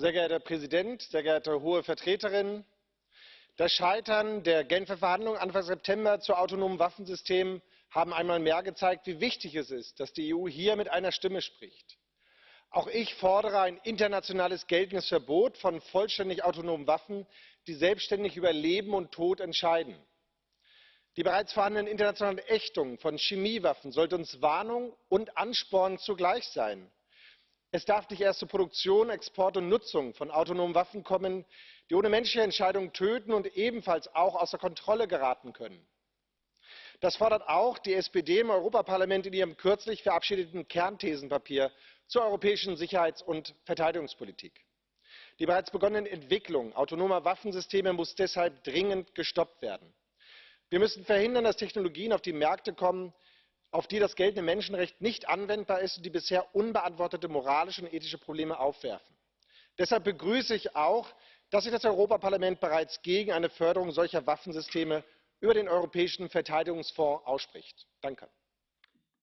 Sehr geehrter Herr Präsident, sehr geehrte Hohe Vertreterin! Das Scheitern der Genfer Verhandlungen Anfang September zu autonomen Waffensystemen hat einmal mehr gezeigt, wie wichtig es ist, dass die EU hier mit einer Stimme spricht. Auch ich fordere ein internationales geltendes Verbot von vollständig autonomen Waffen, die selbstständig über Leben und Tod entscheiden. Die bereits vorhandene internationale Ächtung von Chemiewaffen sollte uns Warnung und Ansporn zugleich sein. Es darf nicht erst zur Produktion, Export und Nutzung von autonomen Waffen kommen, die ohne menschliche Entscheidung töten und ebenfalls auch außer Kontrolle geraten können. Das fordert auch die SPD im Europaparlament in ihrem kürzlich verabschiedeten Kernthesenpapier zur europäischen Sicherheits und Verteidigungspolitik. Die bereits begonnene Entwicklung autonomer Waffensysteme muss deshalb dringend gestoppt werden. Wir müssen verhindern, dass Technologien auf die Märkte kommen, auf die das geltende Menschenrecht nicht anwendbar ist und die bisher unbeantwortete moralische und ethische Probleme aufwerfen. Deshalb begrüße ich auch, dass sich das Europaparlament bereits gegen eine Förderung solcher Waffensysteme über den Europäischen Verteidigungsfonds ausspricht. Danke.